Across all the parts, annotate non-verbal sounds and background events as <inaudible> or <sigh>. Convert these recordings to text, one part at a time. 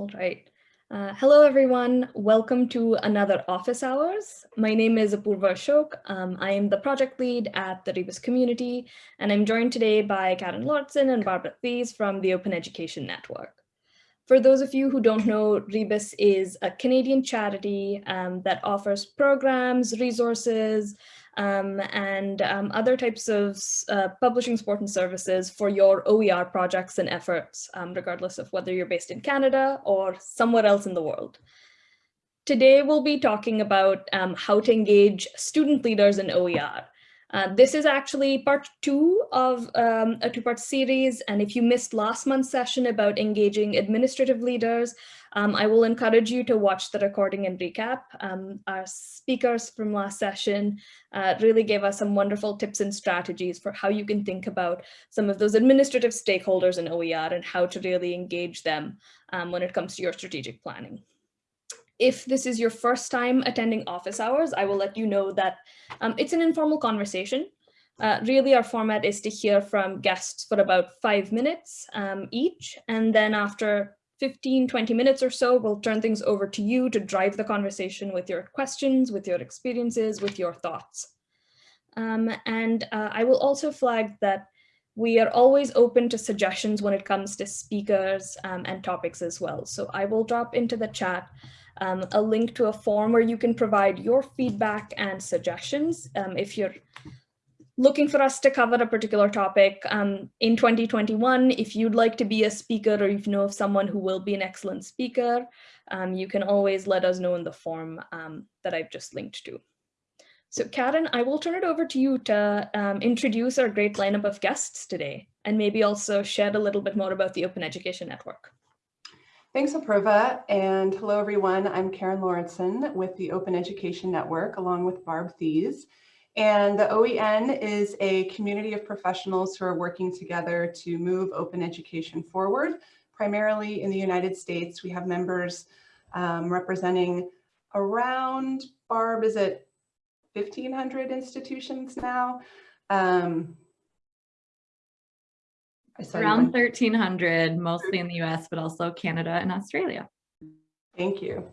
All right. Uh, hello, everyone. Welcome to another office hours. My name is Apurva Ashok. Um, I am the project lead at the Rebus community, and I'm joined today by Karen Lauritsen and Barbara Thies from the Open Education Network. For those of you who don't know, Rebus is a Canadian charity um, that offers programs, resources, um, and um, other types of uh, publishing support and services for your OER projects and efforts, um, regardless of whether you're based in Canada or somewhere else in the world. Today, we'll be talking about um, how to engage student leaders in OER. Uh, this is actually part two of um, a two-part series. And if you missed last month's session about engaging administrative leaders, um, I will encourage you to watch the recording and recap. Um, our speakers from last session uh, really gave us some wonderful tips and strategies for how you can think about some of those administrative stakeholders in OER and how to really engage them um, when it comes to your strategic planning if this is your first time attending office hours, I will let you know that um, it's an informal conversation. Uh, really, our format is to hear from guests for about five minutes um, each. And then after 15, 20 minutes or so, we'll turn things over to you to drive the conversation with your questions, with your experiences, with your thoughts. Um, and uh, I will also flag that we are always open to suggestions when it comes to speakers um, and topics as well. So I will drop into the chat um, a link to a form where you can provide your feedback and suggestions. Um, if you're looking for us to cover a particular topic um, in 2021, if you'd like to be a speaker or if you know of someone who will be an excellent speaker, um, you can always let us know in the form um, that I've just linked to. So Karen, I will turn it over to you to um, introduce our great lineup of guests today, and maybe also share a little bit more about the Open Education Network. Thanks, Apurva, and hello, everyone. I'm Karen Lauritsen with the Open Education Network, along with Barb Thies. And the OEN is a community of professionals who are working together to move open education forward, primarily in the United States. We have members um, representing around, Barb, is it 1,500 institutions now? Um, Around 1,300, mostly in the US, but also Canada and Australia. Thank you.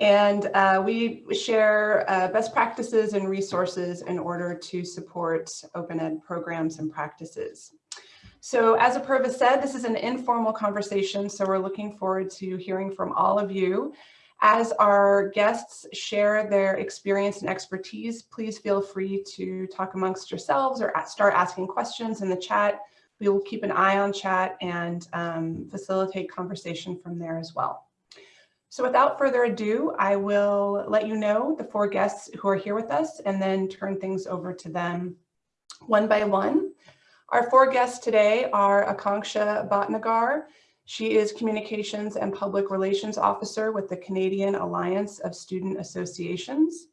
And uh, we share uh, best practices and resources in order to support open ed programs and practices. So as Apurva said, this is an informal conversation, so we're looking forward to hearing from all of you. As our guests share their experience and expertise, please feel free to talk amongst yourselves or start asking questions in the chat we will keep an eye on chat and um, facilitate conversation from there as well. So without further ado, I will let you know the four guests who are here with us and then turn things over to them one by one. Our four guests today are Akanksha Bhatnagar. She is Communications and Public Relations Officer with the Canadian Alliance of Student Associations.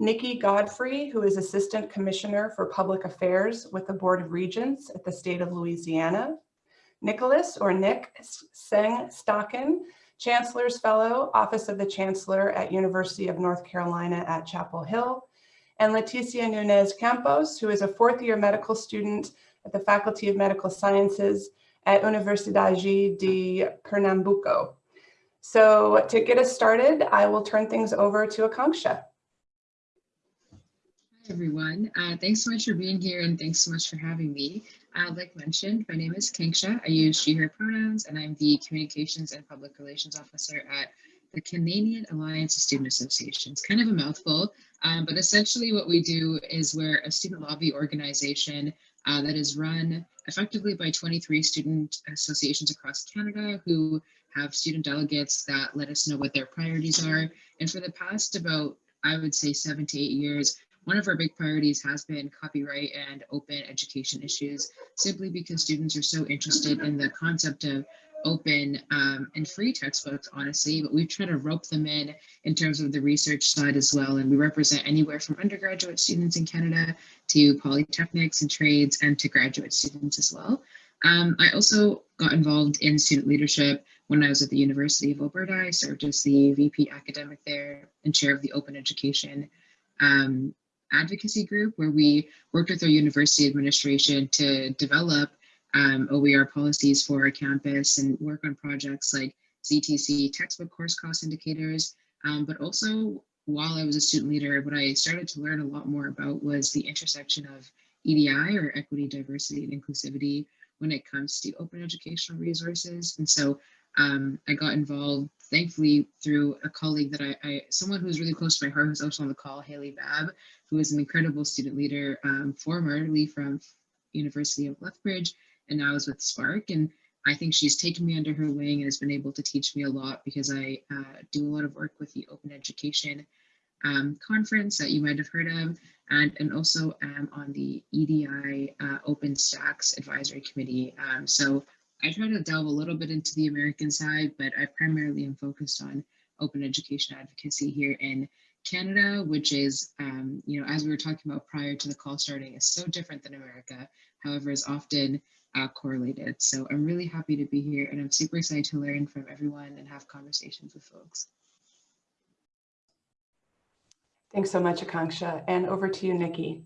Nikki Godfrey, who is Assistant Commissioner for Public Affairs with the Board of Regents at the state of Louisiana. Nicholas, or Nick Sengstaken, Chancellor's Fellow, Office of the Chancellor at University of North Carolina at Chapel Hill. And Leticia Nunez Campos, who is a fourth year medical student at the Faculty of Medical Sciences at Universidade de Pernambuco. So to get us started, I will turn things over to Akanksha everyone. Uh, thanks so much for being here and thanks so much for having me. Uh, like mentioned, my name is Kanksha. I use she, her pronouns, and I'm the Communications and Public Relations Officer at the Canadian Alliance of Student Associations. Kind of a mouthful, um, but essentially what we do is we're a student lobby organization uh, that is run effectively by 23 student associations across Canada who have student delegates that let us know what their priorities are. And for the past about, I would say seven to eight years, one of our big priorities has been copyright and open education issues, simply because students are so interested in the concept of open um, and free textbooks, honestly, but we try to rope them in in terms of the research side as well. And we represent anywhere from undergraduate students in Canada to polytechnics and trades and to graduate students as well. Um, I also got involved in student leadership when I was at the University of Alberta. I served as the VP academic there and chair of the open education um, advocacy group where we worked with our university administration to develop um, OER policies for our campus and work on projects like CTC textbook course cost indicators, um, but also while I was a student leader, what I started to learn a lot more about was the intersection of EDI or equity, diversity, and inclusivity when it comes to open educational resources. And so um, I got involved, thankfully, through a colleague that I, I, someone who's really close to my heart, who's also on the call, Haley Babb, who is an incredible student leader, um, formerly from University of Lethbridge, and now is with SPARC. And I think she's taken me under her wing and has been able to teach me a lot because I uh, do a lot of work with the Open Education um, conference that you might have heard of, and, and also um, on the EDI uh, OpenStax Advisory Committee. Um, so I try to delve a little bit into the American side, but I primarily am focused on open education advocacy here in Canada, which is, um, you know, as we were talking about prior to the call starting, is so different than America, however, is often uh, correlated. So I'm really happy to be here and I'm super excited to learn from everyone and have conversations with folks. Thanks so much, Akanksha. And over to you, Nikki.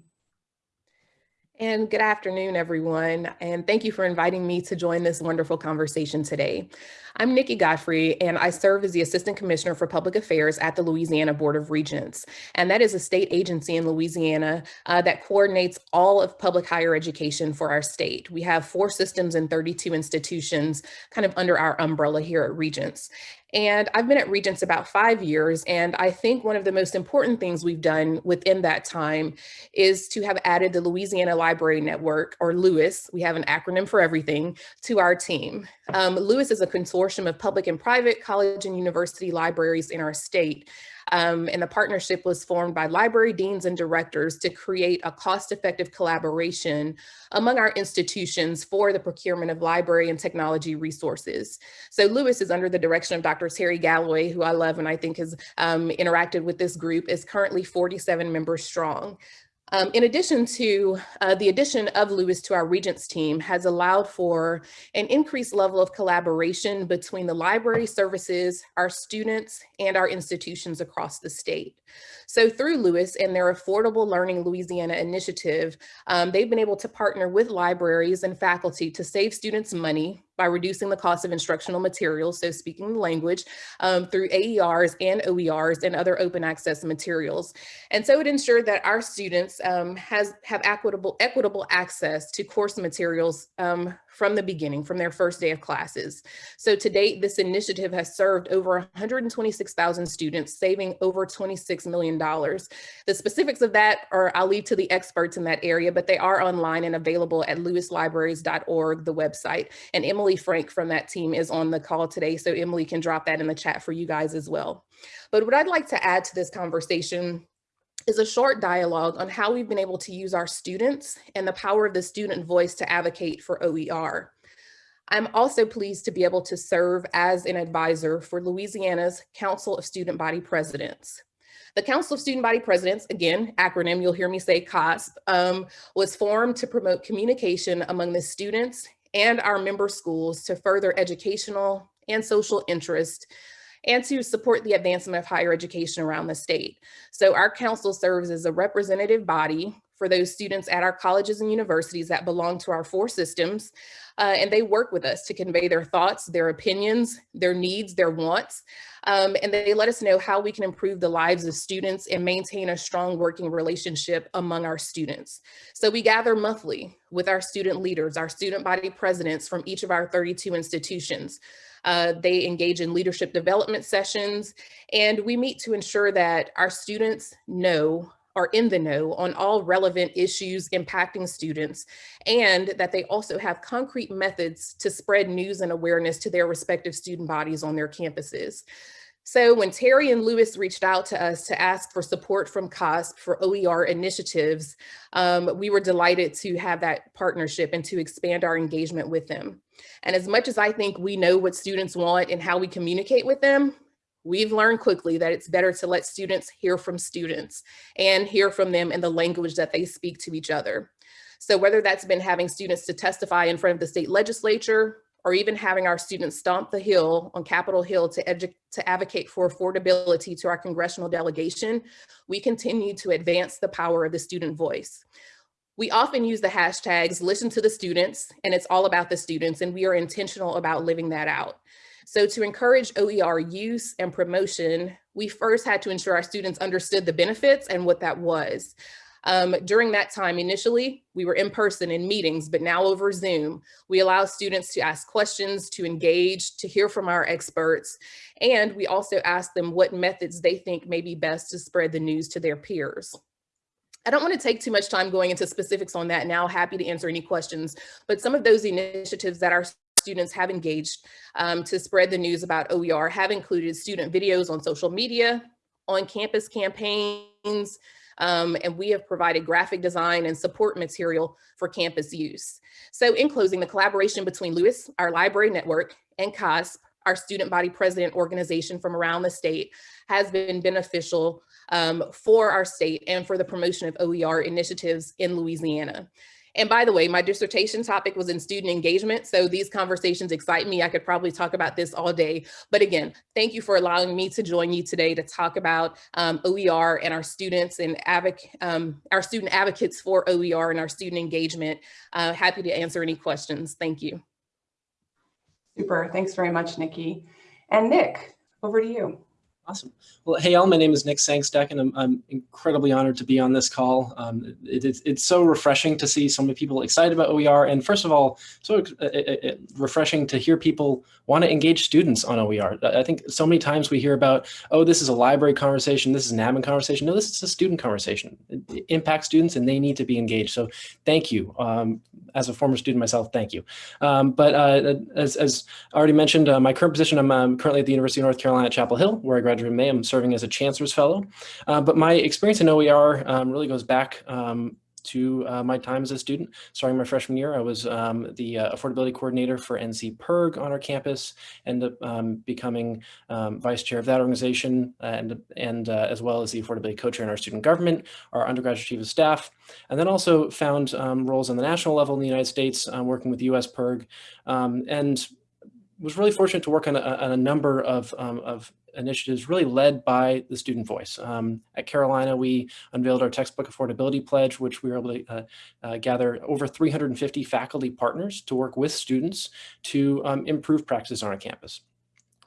And good afternoon, everyone. And thank you for inviting me to join this wonderful conversation today. I'm Nikki Godfrey, and I serve as the Assistant Commissioner for Public Affairs at the Louisiana Board of Regents. And that is a state agency in Louisiana uh, that coordinates all of public higher education for our state. We have four systems and 32 institutions kind of under our umbrella here at Regents. And I've been at Regents about five years. And I think one of the most important things we've done within that time is to have added the Louisiana Library Network, or LOUIS, we have an acronym for everything, to our team. Um, LOUIS is a consortium of public and private college and university libraries in our state. Um, and the partnership was formed by library deans and directors to create a cost-effective collaboration among our institutions for the procurement of library and technology resources. So LOUIS is under the direction of Dr. Teri Gallaway, who I love and I think has um, interacted with this group, is currently 47 members strong. Um, in addition to uh, the addition of LOUIS to our Regents team has allowed for an increased level of collaboration between the library services, our students, and our institutions across the state. So through LOUIS and their Affordable Learning Louisiana initiative, um, they've been able to partner with libraries and faculty to save students money by reducing the cost of instructional materials, so speaking the language, um, through AERs and OERs and other open access materials. And so it ensured that our students um, has, have equitable, equitable access to course materials um, from the beginning, from their first day of classes. So to date, this initiative has served over 126,000 students, saving over $26 million. The specifics of that are I'll leave to the experts in that area, but they are online and available at louislibraries.org, the website. And Emily Frank from that team is on the call today, so Emily can drop that in the chat for you guys as well. But what I'd like to add to this conversation is a short dialogue on how we've been able to use our students and the power of the student voice to advocate for OER. I'm also pleased to be able to serve as an advisor for Louisiana's Council of Student Body Presidents. The Council of Student Body Presidents, again, acronym, you'll hear me say COSP, um, was formed to promote communication among the students and our member schools to further educational and social interest and to support the advancement of higher education around the state. So our council serves as a representative body for those students at our colleges and universities that belong to our four systems. Uh, and they work with us to convey their thoughts, their opinions, their needs, their wants. Um, and they let us know how we can improve the lives of students and maintain a strong working relationship among our students. So we gather monthly with our student leaders, our student body presidents from each of our 32 institutions. Uh, they engage in leadership development sessions, and we meet to ensure that our students know are in the know on all relevant issues impacting students, and that they also have concrete methods to spread news and awareness to their respective student bodies on their campuses. So when Teri and LOUIS reached out to us to ask for support from COSP for OER initiatives, um, we were delighted to have that partnership and to expand our engagement with them. And as much as I think we know what students want and how we communicate with them, we've learned quickly that it's better to let students hear from students and hear from them in the language that they speak to each other. So whether that's been having students to testify in front of the state legislature, or even having our students stomp the hill on Capitol Hill to, to advocate for affordability to our congressional delegation, we continue to advance the power of the student voice. We often use the hashtags listen to the students and it's all about the students and we are intentional about living that out. So to encourage OER use and promotion, we first had to ensure our students understood the benefits and what that was. Um, during that time, initially, we were in person in meetings, but now over Zoom, we allow students to ask questions, to engage, to hear from our experts. And we also ask them what methods they think may be best to spread the news to their peers. I don't want to take too much time going into specifics on that now, happy to answer any questions, but some of those initiatives that our students have engaged um, to spread the news about OER have included student videos on social media, on campus campaigns, um, and we have provided graphic design and support material for campus use. So in closing, the collaboration between LOUIS, our library network, and COSP, our student body president organization from around the state, has been beneficial um, for our state and for the promotion of OER initiatives in Louisiana. And by the way, my dissertation topic was in student engagement. So these conversations excite me. I could probably talk about this all day. But again, thank you for allowing me to join you today to talk about um, OER and our students and um, our student advocates for OER and our student engagement. Uh, happy to answer any questions. Thank you. Super. Thanks very much, Nikki. And Nick, over to you. Awesome. Well, hey, all, my name is Nick Sengstaken, and I'm, I'm incredibly honored to be on this call. Um, it, it's, it's so refreshing to see so many people excited about OER. And first of all, so uh, uh, uh, refreshing to hear people want to engage students on OER. I think so many times we hear about, oh, this is a library conversation, this is an admin conversation. No, this is a student conversation. It impacts students and they need to be engaged. So thank you. Um, as a former student myself, thank you. Um, but uh, as, as already mentioned, uh, my current position, I'm um, currently at the University of North Carolina at Chapel Hill, where I graduated in May. I'm serving as a Chancellor's Fellow. Uh, but my experience in OER um, really goes back um, to uh, my time as a student. Starting my freshman year, I was um, the uh, affordability coordinator for NC PIRG on our campus, and um, becoming um, vice chair of that organization, and and uh, as well as the affordability co-chair in our student government, our undergraduate chief of staff, and then also found um, roles on the national level in the United States, uh, working with U.S. PIRG, um, and was really fortunate to work on a, on a number of, um, of initiatives really led by the student voice. Um, at Carolina, we unveiled our textbook affordability pledge, which we were able to uh, uh, gather over 350 faculty partners to work with students to um, improve practices on our campus.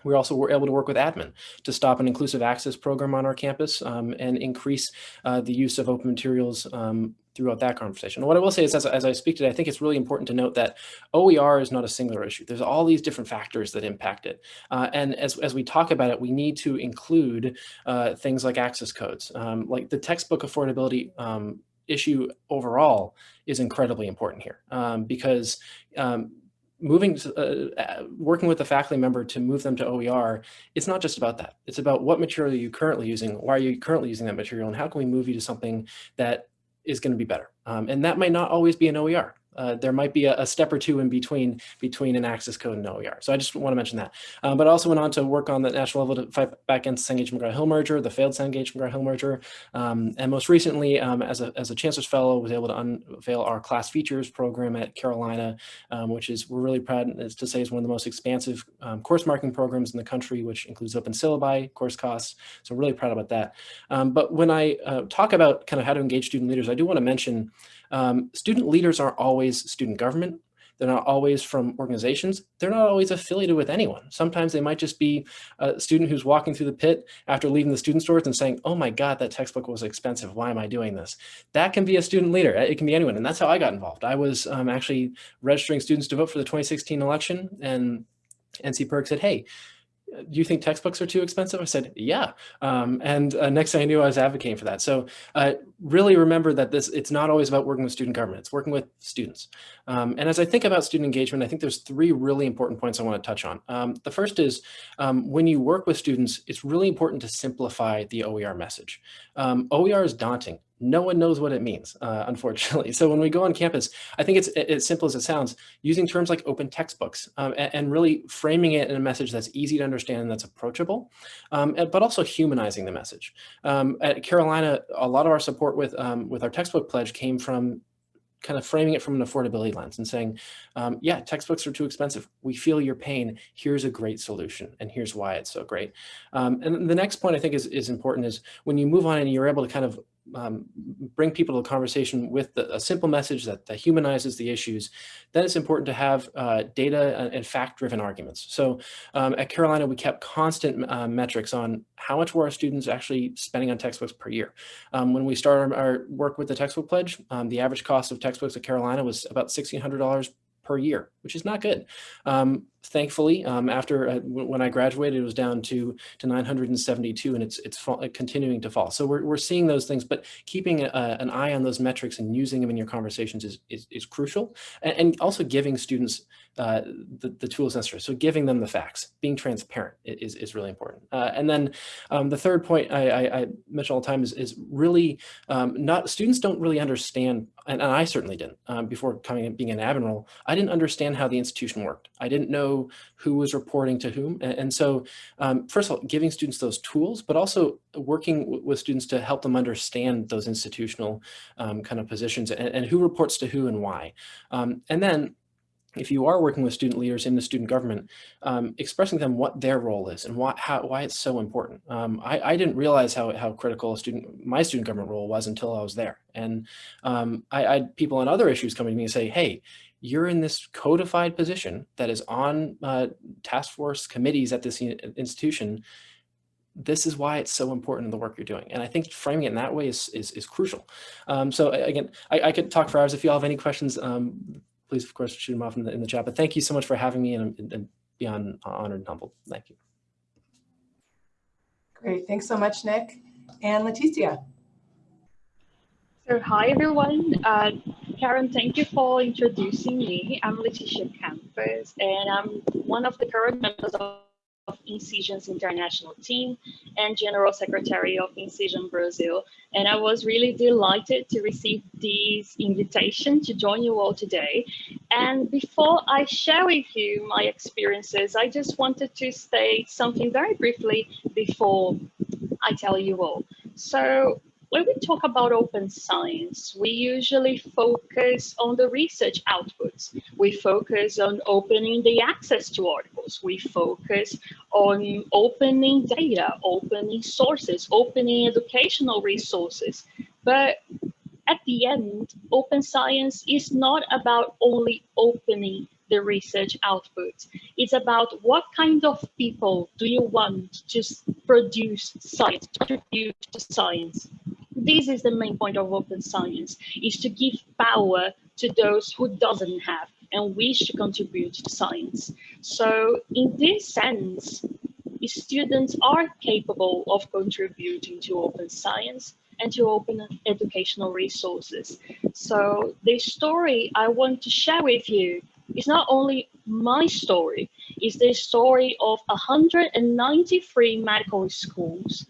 We also were able to work with admin to stop an inclusive access program on our campus um, and increase uh, the use of open materials um, throughout that conversation. What I will say is, as, as I speak today, I think it's really important to note that OER is not a singular issue. There's all these different factors that impact it. Uh, and as, as we talk about it, we need to include uh, things like access codes, um, like the textbook affordability um, issue overall is incredibly important here um, because um, moving to, uh, uh, working with a faculty member to move them to OER, it's not just about that. It's about what material are you currently using, why are you currently using that material, and how can we move you to something that is going to be better. Um, and that might not always be an OER. Uh, there might be a, a, step or two in between between an access code and OER. So I just want to mention that. Um, but I also went on to work on the national level to fight back against Cengage McGraw-Hill merger, the failed Cengage McGraw-Hill merger. Um, and most recently, um, as, a, as a Chancellor's Fellow, was able to unveil our class features program at Carolina, um, which is we're really proud to say is one of the most expansive um, course marking programs in the country, which includes open syllabi, course costs. So really proud about that. Um, but when I uh, talk about kind of how to engage student leaders, I do want to mention um, student leaders aren't always student government. They're not always from organizations. They're not always affiliated with anyone. Sometimes they might just be a student who's walking through the pit after leaving the student stores and saying, oh my God, that textbook was expensive. Why am I doing this? That can be a student leader. It can be anyone. And that's how I got involved. I was um, actually registering students to vote for the 2016 election and NC PIRG said, hey, do you think textbooks are too expensive? I said, yeah. Um, and uh, next thing I knew, I was advocating for that. So uh, really remember that this it's not always about working with student government, it's working with students. Um, and as I think about student engagement, I think there's three really important points I want to touch on. Um, the first is um, when you work with students, it's really important to simplify the OER message. Um, OER is daunting no one knows what it means, uh, <laughs> unfortunately. So when we go on campus, I think it's as simple as it sounds, using terms like open textbooks um, and, and, really framing it in a message that's easy to understand and that's approachable, um, but also humanizing the message. Um, at Carolina, a lot of our support with, um, with our textbook pledge came from kind of framing it from an affordability lens and saying, um, yeah, textbooks are too expensive. We feel your pain. Here's a great solution. And here's why it's so great. Um, and the next point I think is, is important is when you move on and you're able to kind of um, bring people to a conversation with the, a simple message that, that, humanizes the issues, then it's important to have uh, data and, fact-driven arguments. So um, at Carolina, we kept constant uh, metrics on how much were our students actually spending on textbooks per year. Um, when we started our work with the textbook pledge, um, the average cost of textbooks at Carolina was about $1,600 per year, which is not good. Um, thankfully, um, after uh, when I graduated, it was down to to 972, and it's it's fall, continuing to fall. So we're we're seeing those things, but keeping a, an eye on those metrics and using them in your conversations is is, is crucial, and, and, also giving students uh, the the tools necessary. So giving them the facts, being transparent is is really important. Uh, and then um, the third point I, I, I, mention all the time is is really um, not students don't really understand, and, and I certainly didn't um, before coming and being an admiral. I didn't understand how the institution worked. I didn't know know who was reporting to whom. And, so um, first of all, giving students those tools, but also working with students to help them understand those institutional um, kind of positions and, and, who reports to who and why. Um, and then if you are working with student leaders in the student government, um, expressing them what their role is and why, how, why it's so important. Um, I, I, didn't realize how, how critical student, my student government role was until I was there. And um, I, I, had people on other issues coming to me and say, hey, you're in this codified position that is on uh, task force committees at this institution. This is why it's so important in the work you're doing. And I think framing it in that way is, is, is crucial. Um, so again, I, I, could talk for hours. If you all have any questions, um, please, of course, shoot them off in the, in the chat. But thank you so much for having me and, and beyond honored and humbled. Thank you. Great. Thanks so much, Nick. And Leticia. So hi, everyone. Uh, Karen, thank you for introducing me. I'm Leticia Campos, and I'm one of the current members of Incision's international team and General Secretary of Incision Brazil. And I was really delighted to receive this invitation to join you all today. And before I share with you my experiences, I just wanted to state something very briefly before I tell you all. So when we talk about open science, we usually focus on the research outputs. We focus on opening the access to articles. We focus on opening data, opening sources, opening educational resources. But at the end, open science is not about only opening the research output. It's about what kind of people do you want to produce science, contribute to science this is the main point of open science, is to give power to those who doesn't have and wish to contribute to science. So in this sense, students are capable of contributing to open science and to open educational resources. So the story I want to share with you is not only my story, it's the story of 193 medical schools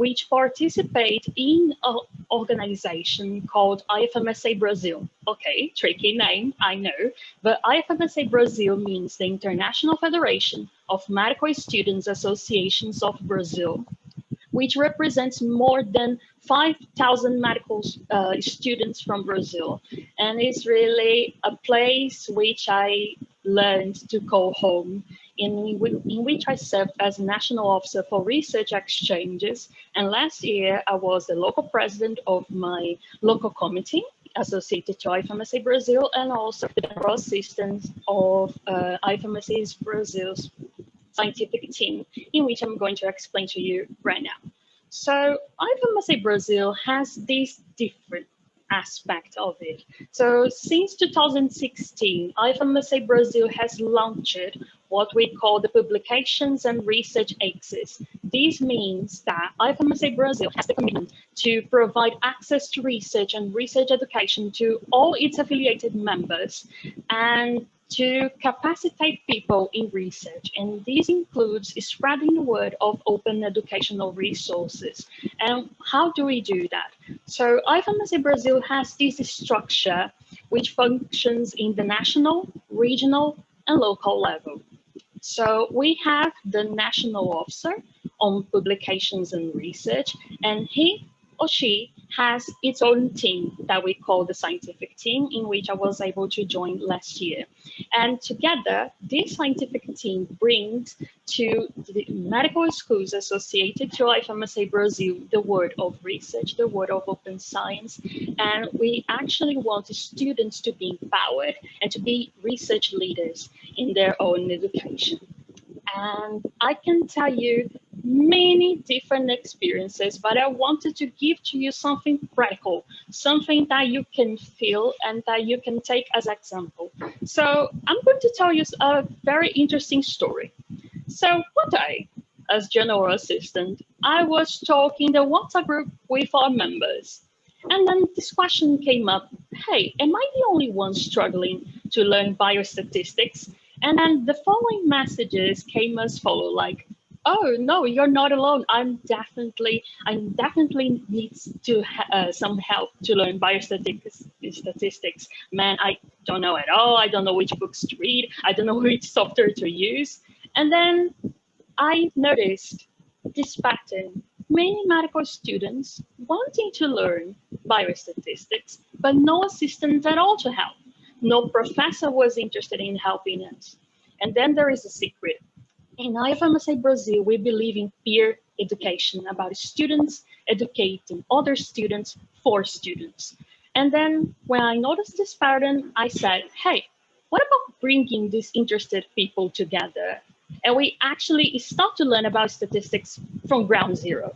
which participate in an organization called IFMSA Brazil. Okay, tricky name, I know, but IFMSA Brazil means the International Federation of Medical Students Associations of Brazil, which represents more than 5,000 medical uh, students from Brazil. And it's really a place which I learned to call home in, in which I served as National Officer for Research Exchanges. And last year, I was the local president of my local committee associated to IFMSA Brazil and also the general assistant of uh, Brazil's scientific team, in which I'm going to explain to you right now. So IFMSA Brazil has these different aspect of it. So since 2016, IFMSA Brazil has launched what we call the publications and research axis. This means that IFMSA Brazil has the commitment to provide access to research and research education to all its affiliated members and to capacitate people in research. And this includes spreading the word of open educational resources. And how do we do that? So IFMSA Brazil has this structure which functions in the national, regional, and local level. So we have the national officer on publications and research, and he or she has its own team that we call the scientific team, in which I was able to join last year. And together, this scientific team brings to the medical schools associated to IFMSA Brazil the word of research, the word of open science. And we actually want students to be empowered and to be research leaders in their own education. And I can tell you many different experiences, but I wanted to give to you something practical, something that you can feel and that you can take as example. So I'm going to tell you a very interesting story. So one day, as general assistant, I was talking the WhatsApp group with our members. And then this question came up, hey, am I the only one struggling to learn biostatistics? And then the following messages came as follow, like, oh no you're not alone. I'm definitely i definitely needs to uh, some help to learn biostatistics statistics. Man i don't know at all. I don't know which books to read. I don't know <laughs> which software to use. And then i noticed this pattern many medical students wanting to learn biostatistics but no assistance at all to help no professor was interested in helping us and then there is a secret in IFMSA Brazil, we believe in peer education about students educating other students for students. And then when I noticed this pattern, I said, hey, what about bringing these interested people together? And we actually start to learn about statistics from ground zero.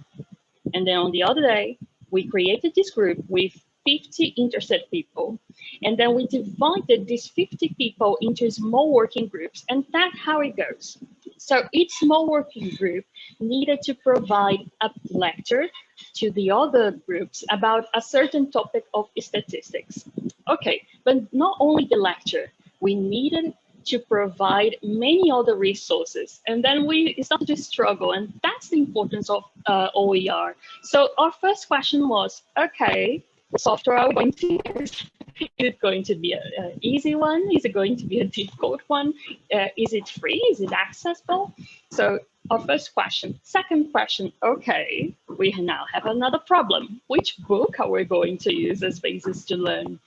And then on the other day, we created this group with 50 interested people. And then we divided these 50 people into small working groups. And that's how it goes. So each small working group needed to provide a lecture to the other groups about a certain topic of statistics. Okay, but not only the lecture, we needed to provide many other resources. And then we started to struggle, and that's the importance of uh, OER. So our first question was, okay, software are going to use? Is it going to be an easy one? Is it going to be a difficult one? Uh, is it free? Is it accessible? So our first question. Second question, okay, we now have another problem. Which book are we going to use as basis to learn?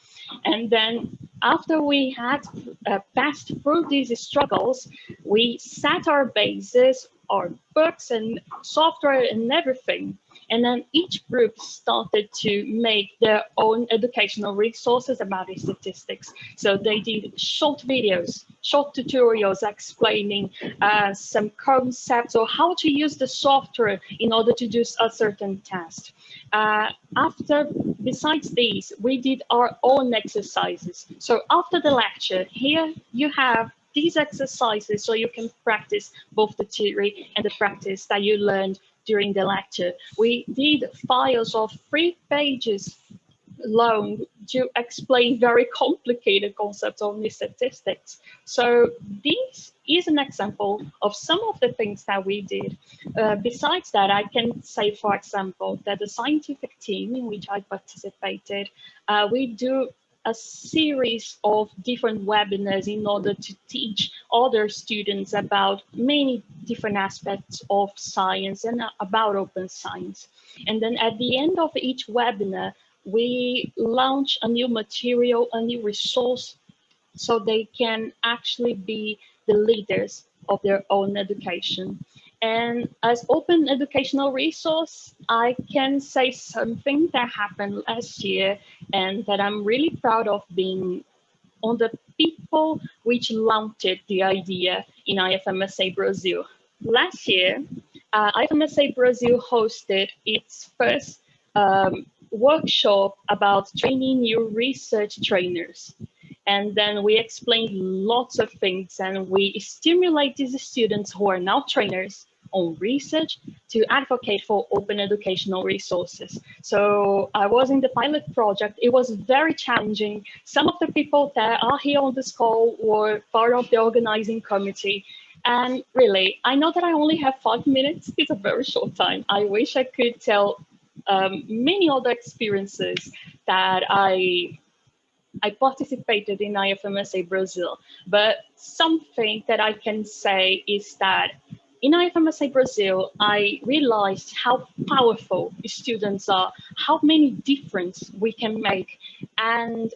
And then after we had uh, passed through these struggles, we set our basis, our books and software and everything and then each group started to make their own educational resources about the statistics. So they did short videos, short tutorials explaining uh, some concepts or how to use the software in order to do a certain test. Uh, after, besides these, we did our own exercises. So after the lecture, here you have these exercises so you can practice both the theory and the practice that you learned during the lecture. We did files of three pages long to explain very complicated concepts of statistics. So this is an example of some of the things that we did. Uh, besides that, I can say, for example, that the scientific team in which I participated, uh, we do a series of different webinars in order to teach other students about many different aspects of science and uh, about open science. And then at the end of each webinar, we launch a new material, a new resource, so they can actually be the leaders of their own education. And as open educational resource, I can say something that happened last year and that I'm really proud of being on the people which launched the idea in IFMSA Brazil. Last year, uh, IFMSA Brazil hosted its first um, workshop about training new research trainers. And then we explained lots of things and we stimulate these students who are now trainers on research to advocate for open educational resources. So I was in the pilot project. It was very challenging. Some of the people that are here on this call were part of the organizing committee. And really, I know that I only have five minutes. It's a very short time. I wish I could tell um, many other experiences that I I participated in IFMSA Brazil, but something that I can say is that in IFMSA Brazil, I realized how powerful students are, how many difference we can make. And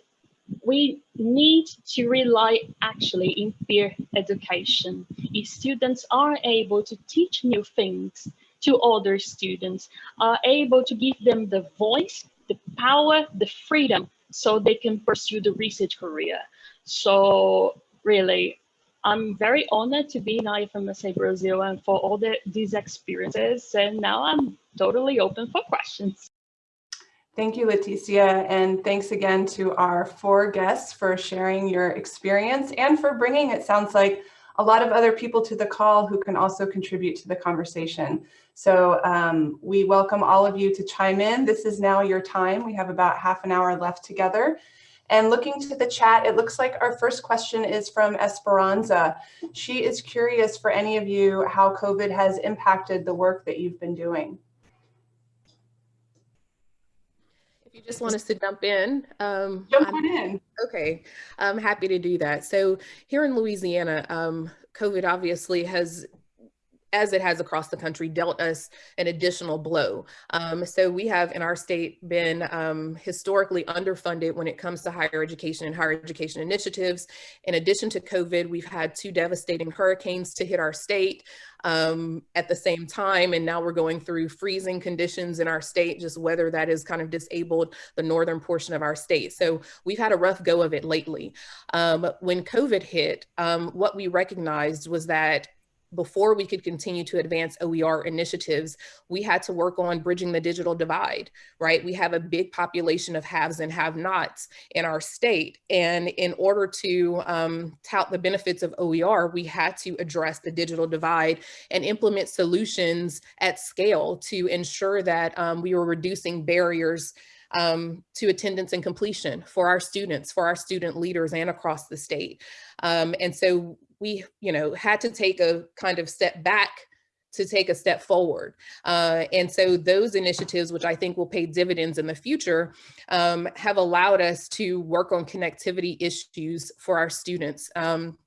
we need to rely actually in peer education. If students are able to teach new things to other students, are able to give them the voice, the power, the freedom, so they can pursue the research career. So really, I'm very honored to be in IFMSA Brazil and for all the, these experiences. And now I'm totally open for questions. Thank you, Leticia, and thanks again to our four guests for sharing your experience and for bringing, it sounds like, a lot of other people to the call who can also contribute to the conversation. So um, we welcome all of you to chime in. This is now your time. We have about half an hour left together. And looking to the chat, it looks like our first question is from Esperanza. She is curious for any of you how COVID has impacted the work that you've been doing. If you just want us to jump in. Um, Jump I'm- on in. Okay, I'm happy to do that. So here in Louisiana, um, COVID obviously has as it has across the country, dealt us an additional blow. Um, so we have in our state been um, historically underfunded when it comes to higher education and higher education initiatives. In addition to COVID, we've had two devastating hurricanes to hit our state um, at the same time. And now we're going through freezing conditions in our state, just weather that has kind of disabled the northern portion of our state. So we've had a rough go of it lately. Um, when COVID hit, um, what we recognized was that before we could continue to advance OER initiatives, we had to work on bridging the digital divide, right? We have a big population of haves and have nots in our state. And in order to um, tout the benefits of OER, we had to address the digital divide and implement solutions at scale to ensure that um, we were reducing barriers um, to attendance and completion for our students, for our student leaders and across the state. Um, and so we, you know, had to take a kind of step back to take a step forward. Uh, and so those initiatives, which I think will pay dividends in the future, um, have allowed us to work on connectivity issues for our students. Um,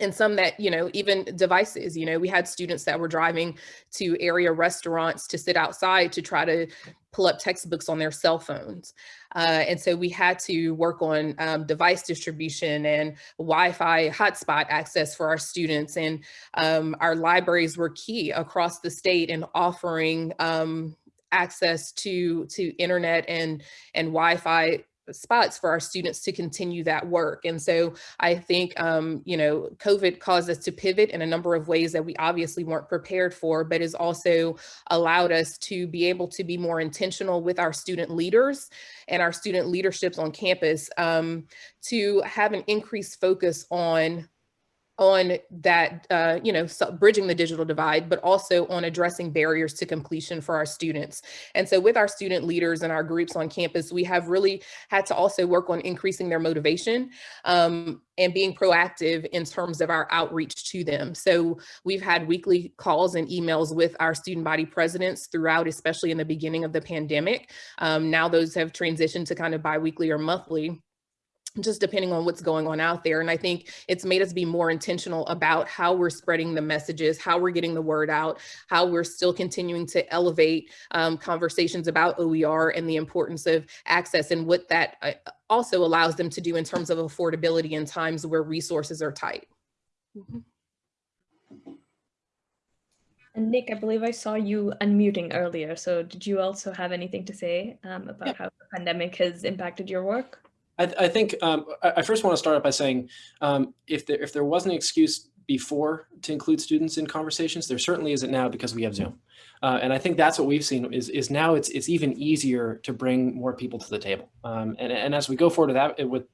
and some that, you know, even devices, you know, we had students that were driving to area restaurants to sit outside to try to pull up textbooks on their cell phones. Uh, and so we had to work on um, device distribution and Wi-Fi hotspot access for our students. And um, our libraries were key across the state in offering um, access to, to internet and, and Wi-Fi spots for our students to continue that work. And so I think, um, you know, COVID caused us to pivot in a number of ways that we obviously weren't prepared for, but has also allowed us to be able to be more intentional with our student leaders and our student leaderships on campus um, to have an increased focus on on that, uh, you know, so bridging the digital divide, but also on addressing barriers to completion for our students. And so with our student leaders and our groups on campus, we have really had to also work on increasing their motivation um, and being proactive in terms of our outreach to them. So we've had weekly calls and emails with our student body presidents throughout, especially in the beginning of the pandemic. Um, now those have transitioned to kind of biweekly or monthly just depending on what's going on out there. And I think it's made us be more intentional about how we're spreading the messages, how we're getting the word out, how we're still continuing to elevate um, conversations about OER and the importance of access and what that uh, also allows them to do in terms of affordability in times where resources are tight. Mm -hmm. And Nick, I believe I saw you unmuting earlier. So did you also have anything to say um, about yeah. how the pandemic has impacted your work? I, I think um, I first want to start out by saying um, if there if there was an excuse before to include students in conversations, there certainly isn't now because we have Zoom. Uh, and I think that's what we've seen is, is now it's it's even easier to bring more people to the table. Um, and, and as we go forward with, that, with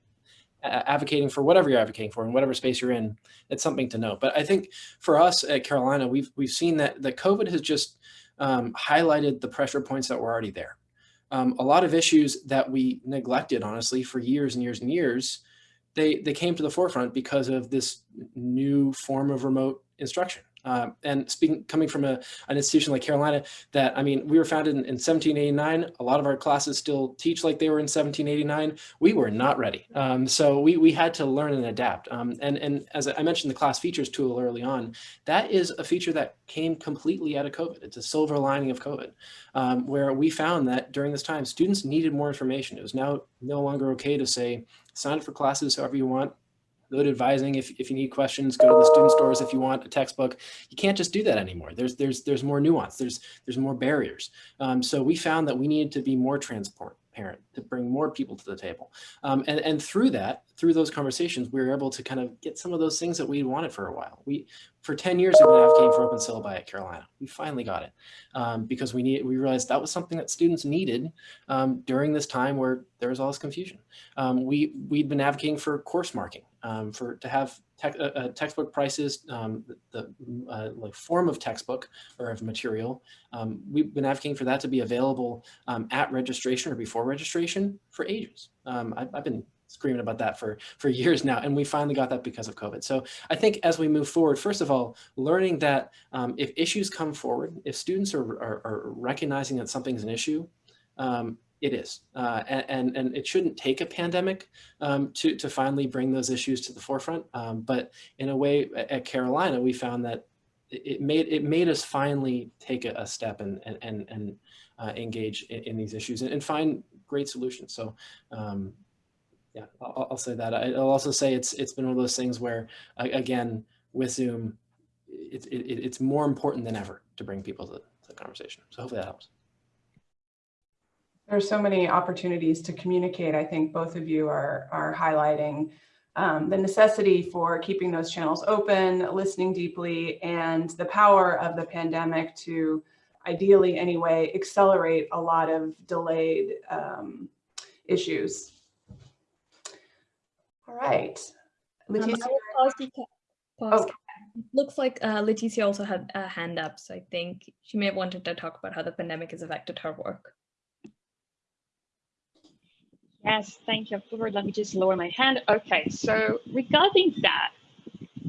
advocating for whatever you're advocating for in whatever space you're in, it's something to know. But I think for us at Carolina, we've we've seen that that COVID has just um, highlighted the pressure points that were already there um, a lot of issues that we neglected, honestly, for years and years and years, they, they came to the forefront because of this new form of remote instruction. Um, and speaking, coming from a, an institution like Carolina, that, I mean, we were founded in, in 1789. A lot of our classes still teach like they were in 1789. We were not ready. Um, so we, we had to learn and adapt. Um, and, and as I mentioned, the class features tool early on, that is a feature that came completely out of COVID. It's a silver lining of COVID, um, where we found that during this time, students needed more information. It was now no longer okay to say, sign up for classes however you want, go advising if, if you need questions, go to the student stores if you want a textbook. You can't just do that anymore. There's there's there's more nuance. There's there's more barriers. Um, so we found that we needed to be more transparent to bring more people to the table. Um, and, and through that, through those conversations, we were able to kind of get some of those things that we wanted for a while. We, for 10 years, we've been advocating for open syllabi at Carolina. We finally got it um, because we need, we realized that was something that students needed um, during this time where there was all this confusion. Um, we, we'd been advocating for course marking, um, for to have te uh, uh, textbook prices, um, the, the uh, like form of textbook or of material. Um, we've been advocating for that to be available um, at registration or before registration for ages. Um, I've, I've been screaming about that for, for years now, and we finally got that because of COVID. So I think as we move forward, first of all, learning that um, if issues come forward, if students are, are, are recognizing that something's an issue, um, it is, uh, and, and it shouldn't take a pandemic um, to, to finally bring those issues to the forefront. Um, but in a way, at Carolina, we found that it made it made us finally take a, a step and and and uh, engage in, in, these issues and, and, find great solutions. So, um, yeah, I'll, I'll, say that. I'll also say it's it's been one of those things where again with Zoom, it's it, it's more important than ever to bring people to the conversation. So hopefully that helps. There are so many opportunities to communicate. I think both of you are, are highlighting um, the necessity for keeping those channels open, listening deeply, and the power of the pandemic to ideally anyway, accelerate a lot of delayed um, issues. All right. Um, Leticia. Um, oh. Looks like uh, Leticia also had a hand up, so I think she may have wanted to talk about how the pandemic has affected her work. Yes, thank you. Let me just lower my hand. Okay, so regarding that,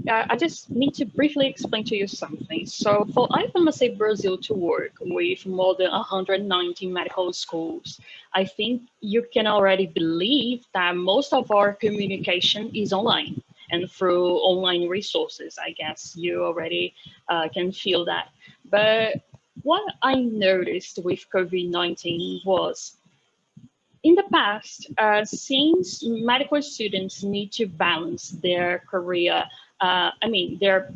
uh, I just need to briefly explain to you something. So for IFMSA Brazil to work with more than 190 medical schools, I think you can already believe that most of our communication is online and through online resources. I guess you already uh, can feel that. But what I noticed with COVID-19 was in the past, uh, since medical students need to balance their career, uh, I mean, their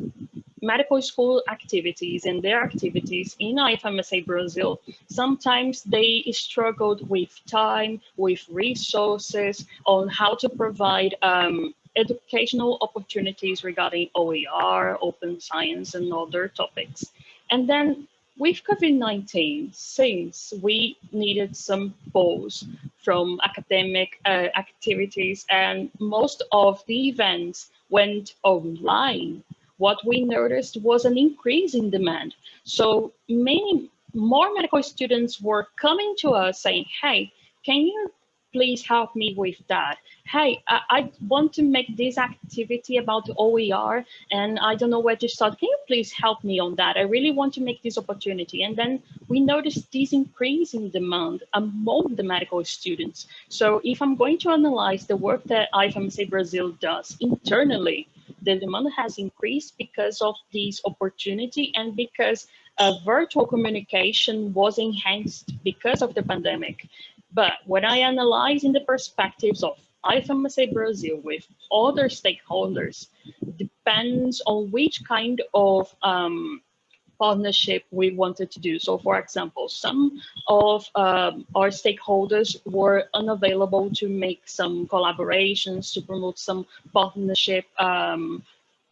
medical school activities and their activities in IFMSA Brazil, sometimes they struggled with time, with resources on how to provide um, educational opportunities regarding OER, open science, and other topics. And then with COVID-19, since we needed some pause from academic uh, activities and most of the events went online, what we noticed was an increase in demand. So many more medical students were coming to us saying, hey, can you please help me with that. Hey, I, I, want to make this activity about OER and I don't know where to start. Can you please help me on that? I really want to make this opportunity. And then we noticed this increase in demand among the medical students. So if I'm going to analyze the work that IFMSA Brazil does internally, the demand has increased because of this opportunity and because uh, virtual communication was enhanced because of the pandemic. But when I analyze in the perspectives of IFMSA Brazil with other stakeholders, depends on which kind of um, partnership we wanted to do. So for example, some of um, our stakeholders were unavailable to make some collaborations, to promote some partnership um,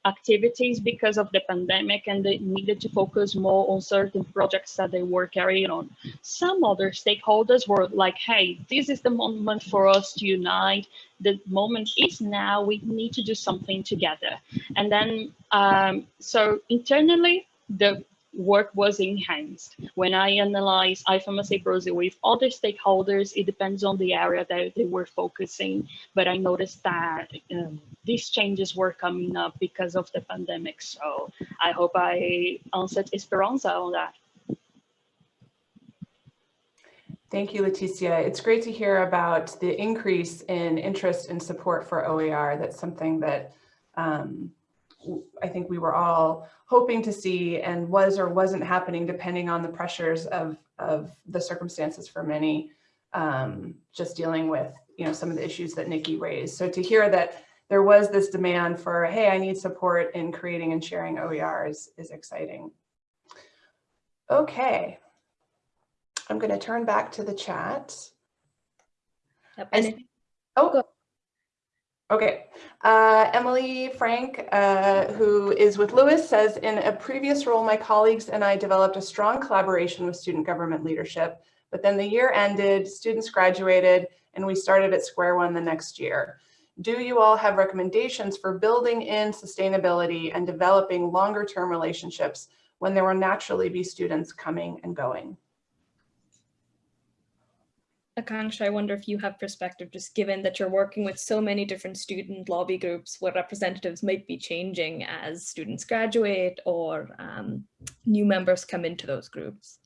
activities because of the pandemic and they needed to focus more on certain projects that they were carrying on. Some other stakeholders were like, hey, this is the moment for us to unite. The moment is now, we need to do something together. And then, um, so internally, the work was enhanced. When I analyze IFMSA Brazil with other stakeholders, it depends on the area that they were focusing, but I noticed that um, these changes were coming up because of the pandemic. So I hope I answered Esperanza on that. Thank you, Leticia. It's great to hear about the increase in interest and support for OER. That's something that um, I think we were all hoping to see and was or wasn't happening depending on the pressures of, of the circumstances for many, um, just dealing with you know some of the issues that Nikki raised. So to hear that there was this demand for, hey, I need support in creating and sharing OERs is, is exciting. Okay, I'm going to turn back to the chat. Yep, I and s- if- Oh, okay. Uh, Emily Frank, uh, who is with LOUIS, says, in a previous role, my colleagues and I developed a strong collaboration with student government leadership, but then the year ended, students graduated, and we started at square one the next year. Do you all have recommendations for building in sustainability and developing longer term relationships when there will naturally be students coming and going? Akanksha, I wonder if you have perspective, just given that you're working with so many different student lobby groups, what representatives might be changing as students graduate or um, new members come into those groups.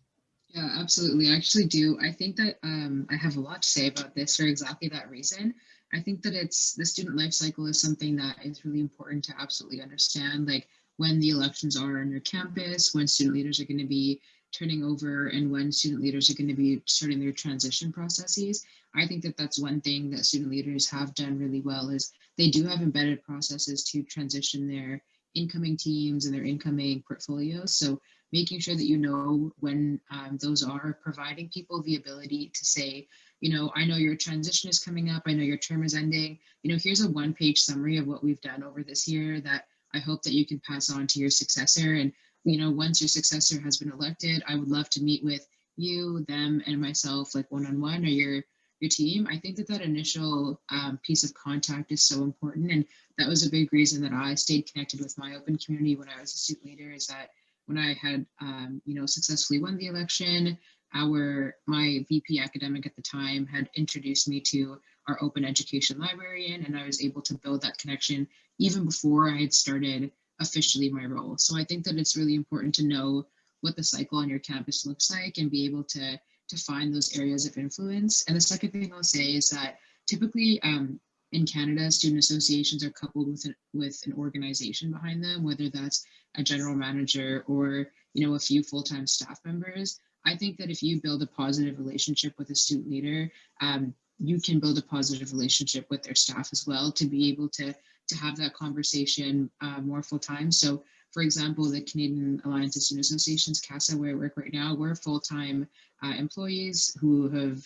Yeah, absolutely. I actually do. I think that um, I have a lot to say about this for exactly that reason. I think that it's the student life cycle is something that is really important to absolutely understand, like when the elections are on your campus, when student leaders are going to be turning over and when student leaders are going to be starting their transition processes. I think that that's one thing that student leaders have done really well is they do have embedded processes to transition their incoming teams and their incoming portfolios. So making sure that you know when um, those are providing people the ability to say, you know, I know your transition is coming up. I know your term is ending. You know, here's a one page summary of what we've done over this year that I hope that you can pass on to your successor. And you know, once your successor has been elected, I would love to meet with you, them, and myself, like one-on-one -on -one or your your team. I think that that initial um, piece of contact is so important, and that was a big reason that I stayed connected with my open community when I was a student leader. Is that when I had, um, you know, successfully won the election, our my VP academic at the time had introduced me to our open education librarian, and I was able to build that connection even before I had started officially my role. So I think that it's really important to know what the cycle on your campus looks like and be able to, to find those areas of influence. And the second thing I'll say is that typically um, in Canada, student associations are coupled with an, with an organization behind them, whether that's a general manager or you know a few full-time staff members. I think that if you build a positive relationship with a student leader, um, you can build a positive relationship with their staff as well to be able to to have that conversation uh, more full time. So for example, the Canadian Alliance of Student Associations, CASA, where I work right now, we're full-time uh, employees who have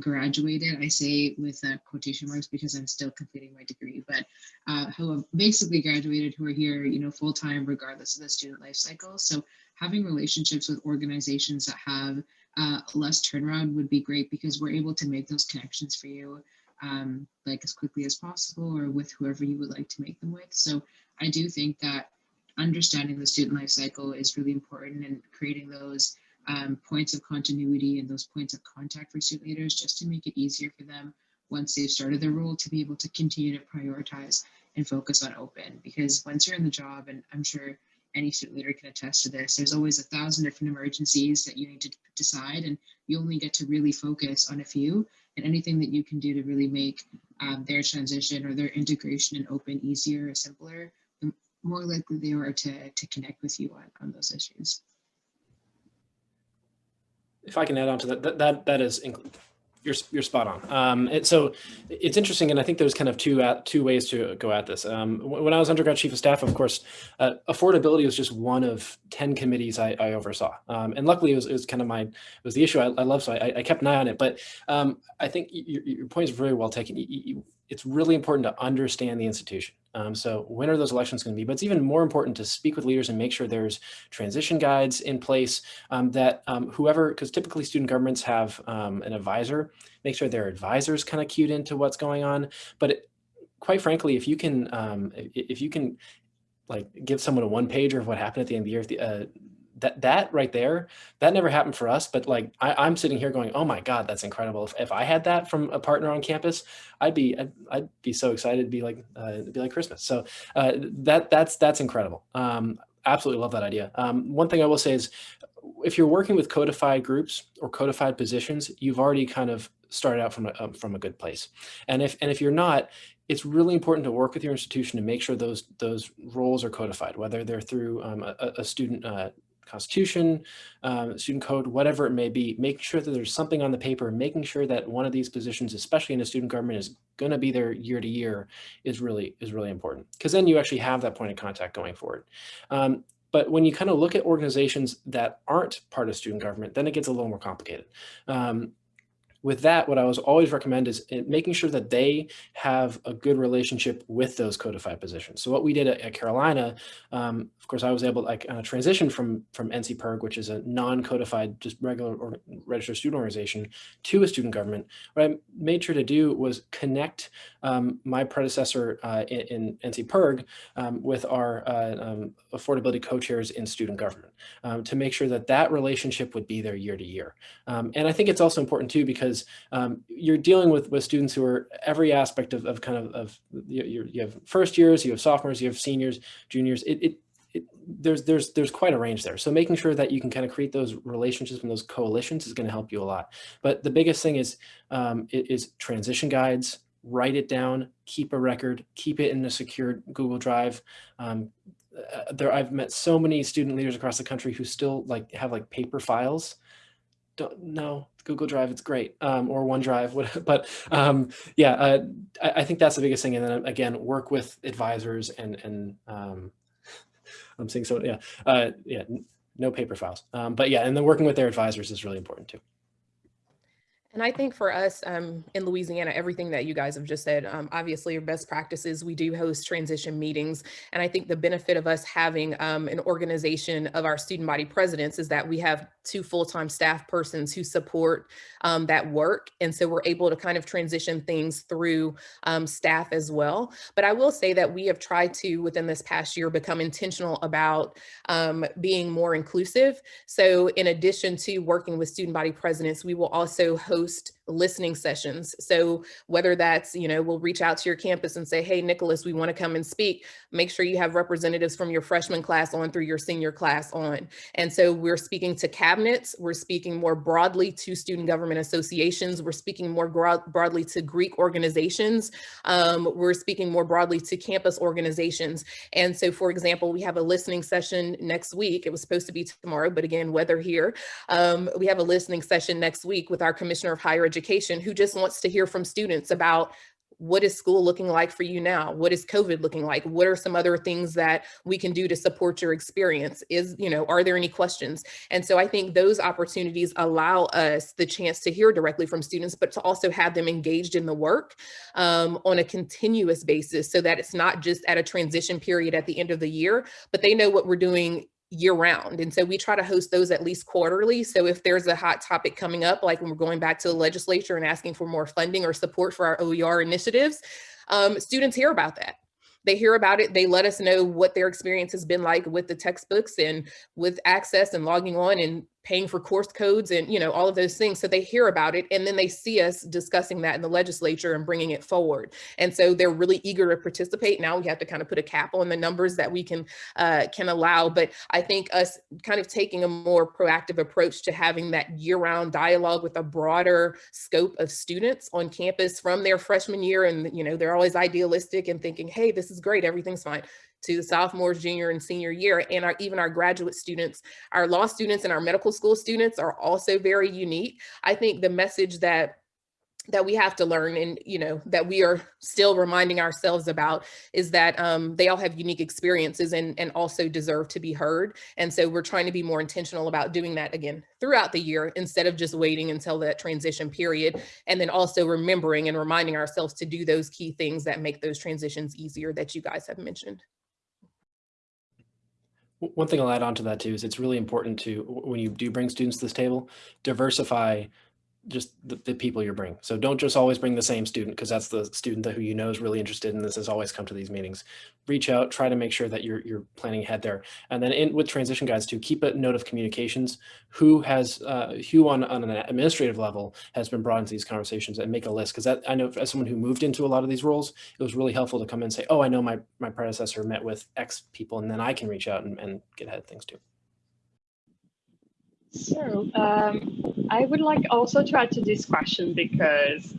graduated, I say with uh, quotation marks because I'm still completing my degree, but uh, who have basically graduated, who are here, you know, full-time regardless of the student life cycle. So having relationships with organizations that have uh, less turnaround would be great because we're able to make those connections for you um, like as quickly as possible or with whoever you would like to make them with. So I do think that understanding the student life cycle is really important and creating those um, points of continuity and those points of contact for student leaders just to make it easier for them once they've started their role to be able to continue to prioritize and focus on open because once you're in the job and I'm sure any student leader can attest to this. There's always a thousand different emergencies that you need to decide and you only get to really focus on a few and anything that you can do to really make um, their transition or their integration in open easier or simpler the more likely they are to, to connect with you on, on those issues. If I can add on to that, that that, that is you're you're spot on. Um, and so it's interesting, and I think there's kind of two at, two ways to go at this. Um, when I was undergrad chief of staff, of course, uh, affordability was just one of ten committees I, I oversaw, um, and luckily it was, it was kind of my it was the issue I, I love, so I, I kept an eye on it. But um, I think your, your point is very well taken. You, you, it's really important to understand the institution. Um, so when are those elections going to be? But it's even more important to speak with leaders and make sure there's transition guides in place um, that um, whoever, because typically student governments have um, an advisor, make sure their advisors kind of cued into what's going on. But it, quite frankly, if you can, um, if you can like give someone a one pager of what happened at the end of the year, the, uh, that that right there, that never happened for us. But like I, I'm sitting here going, oh my God, that's incredible. If, if I had that from a partner on campus, I'd be I'd, I'd be so excited. It'd be like uh, it'd be like Christmas. So uh, that that's that's incredible. Um, absolutely love that idea. Um, one thing I will say is if you're working with codified groups or codified positions, you've already kind of started out from a, um, from a good place. And if, and if you're not, it's really important to work with your institution to make sure those, those roles are codified, whether they're through um, a, a, student uh, constitution, um, student code, whatever it may be, making sure that there's something on the paper, making sure that one of these positions, especially in a student government, is going to be there year to year is really is really important because then you actually have that point of contact going forward. Um, but when you kind of look at organizations that aren't part of student government, then it gets a little more complicated. Um, with that, what I was always recommend is eh, making sure that they have a good relationship with those codified positions. So what we did at, at Carolina, um, of course, I was able to like, uh, transition from, from NC PIRG, which is a non-codified, just regular or registered student organization, to a student government. What I made sure to do was connect um, my predecessor uh, in, in NCPIRG um, with our uh, um, affordability co-chairs in student government um, to make sure that that relationship would be there year to year. Um, and I think it's also important too, because because um, you're dealing with, with students who are every aspect of, of kind of, of you, you have first years, you have sophomores, you have seniors, juniors. It, it, it, there's there's there's quite a range there. So making sure that you can kind of create those relationships and those coalitions is going to help you a lot. But the biggest thing is um, is transition guides. Write it down, keep a record, keep it in a secure Google Drive. Um, uh, there, I've met so many student leaders across the country who still like have like paper files don't know Google Drive, it's great, um, or OneDrive, <laughs> but um, yeah, uh, I, I, think that's the biggest thing. And then again, work with advisors and and um, <laughs> I'm saying so, yeah, uh, yeah, no paper files. Um, but yeah, and then working with their advisors is really important too. And I think for us um, in Louisiana, everything that you guys have just said, um, obviously your best practices, we do host transition meetings. And I think the benefit of us having um, an organization of our student body presidents is that we have two full-time staff persons who support um, that work. And so we're able to kind of transition things through um, staff as well. But I will say that we have tried to, within this past year, become intentional about um, being more inclusive. So in addition to working with student body presidents, we will also host listening sessions. So whether that's, you know, we'll reach out to your campus and say, hey, Nicholas, we want to come and speak. Make sure you have representatives from your freshman class on through your senior class on. And so we're speaking to cabinets, we're speaking more broadly to student government associations, we're speaking more broadly to Greek organizations, um, we're speaking more broadly to campus organizations. And so, for example, we have a listening session next week. It was supposed to be tomorrow, but again, weather here. Um, we have a listening session next week with our Commissioner of Higher education who just wants to hear from students about what is school looking like for you now? What is COVID looking like? What are some other things that we can do to support your experience? Is, you know, are there any questions? And so I think those opportunities allow us the chance to hear directly from students, but to also have them engaged in the work um, on a continuous basis so that it's not just at a transition period at the end of the year, but they know what we're doing year round. And so we try to host those at least quarterly. So if there's a hot topic coming up, like when we're going back to the legislature and asking for more funding or support for our OER initiatives, um, students hear about that they hear about it, they let us know what their experience has been like with the textbooks and with access and logging on and paying for course codes and you know all of those things so they hear about it and then they see us discussing that in the legislature and bringing it forward. And so they're really eager to participate. Now we have to kind of put a cap on the numbers that we can uh, can allow but i think us kind of taking a more proactive approach to having that year-round dialogue with a broader scope of students on campus from their freshman year and you know they're always idealistic and thinking hey this is great everything's fine to the sophomores, junior and senior year, and our, even our graduate students. Our law students and our medical school students are also very unique. I think the message that that we have to learn and you know that we are still reminding ourselves about is that um, they all have unique experiences and and also deserve to be heard and so we're trying to be more intentional about doing that again throughout the year instead of just waiting until that transition period and then also remembering and reminding ourselves to do those key things that make those transitions easier that you guys have mentioned one thing I'll add on to that too is it's really important to, when you do bring students to this table, diversify just the, the people you're bringing. So don't just always bring the same student because that's the student that who you know is really interested in this has always come to these meetings. Reach out, try to make sure that you're you're planning ahead there. And then in with transition guides too, keep a note of communications. Who has uh, who on, on an administrative level has been brought into these conversations and make a list because that I know as someone who moved into a lot of these roles, it was really helpful to come in and say, oh, I know my my predecessor met with X people, and then I can reach out and, and get ahead of things too. So um, I would like also to add to this question because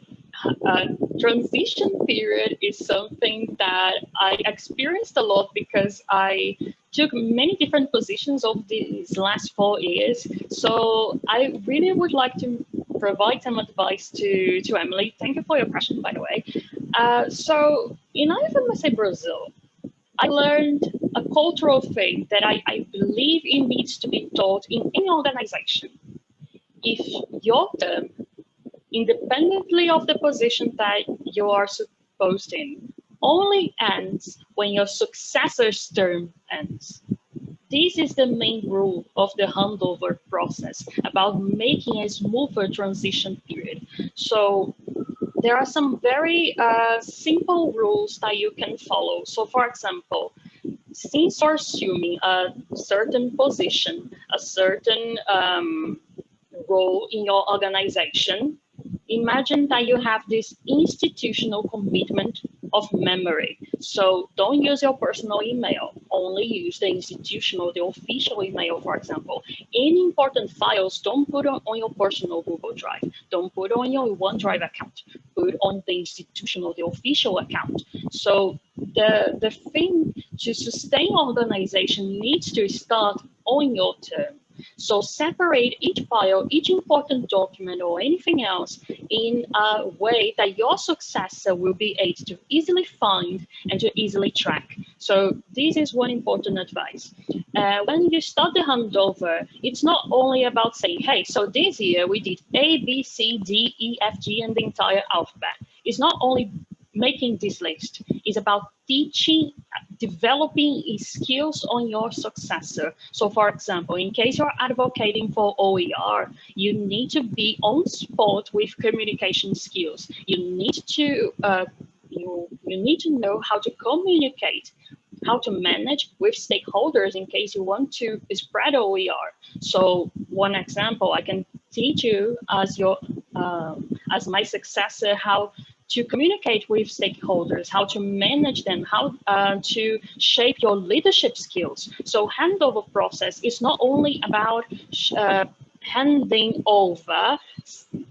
uh, transition period is something that I experienced a lot because I took many different positions over these last four years. So I really would like to provide some advice to, to Emily. Thank you for your question, by the way. Uh, so in IFMSA Brazil, I learned a cultural thing that I, I believe it needs to be taught in any organization. If your term, independently of the position that you are supposed in, only ends when your successor's term ends. This is the main rule of the handover process about making a smoother transition period. So there are some very uh, simple rules that you can follow. So for example, since you're assuming a certain position, a certain um, role in your organization, imagine that you have this institutional commitment of memory. So don't use your personal email, only use the institutional, the official email, for example. Any important files, don't put on, on your personal Google Drive. Don't put on your OneDrive account. Put on the institutional, the official account. So the, the thing to sustain organization needs to start on your term. So separate each file, each important document or anything else in a way that your successor will be able to easily find and to easily track. So this is one important advice. Uh, when you start the handover, it's not only about saying, hey, so this year we did A, B, C, D, E, F, G, and the entire alphabet. It's not only making this list it's about teaching, developing skills on your successor. So for example, in case you're advocating for OER, you need to be on spot with communication skills. You need to, uh, you, you need to know how to communicate how to manage with stakeholders in case you want to spread OER. So one example, I can teach you as your um, as my successor how to communicate with stakeholders, how to manage them, how uh, to shape your leadership skills. So handover process is not only about uh, handing over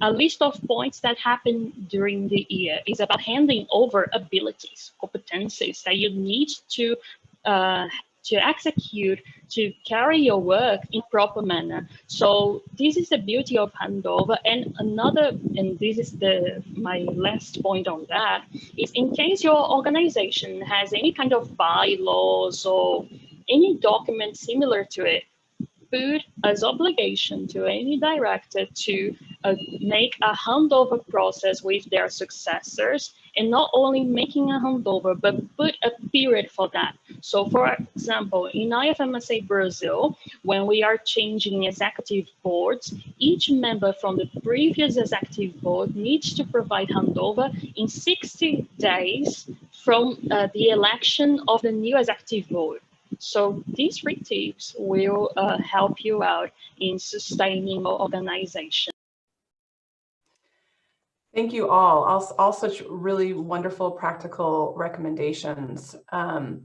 a list of points that happen during the year. It's about handing over abilities, competencies that you need to uh, to execute, to carry your work in proper manner. So this is the beauty of handover. And another, and this is the my last point on that, is in case your organization has any kind of bylaws or any document similar to it, put as obligation to any director to uh, make a handover process with their successors and not only making a handover, but put a period for that. So for example, in IFMSA Brazil, when we are changing executive boards, each member from the previous executive board needs to provide handover in 60 days from uh, the election of the new executive board. So these three tips will uh, help you out in sustaining your organization. Thank you all. All, all such really wonderful practical recommendations. Um,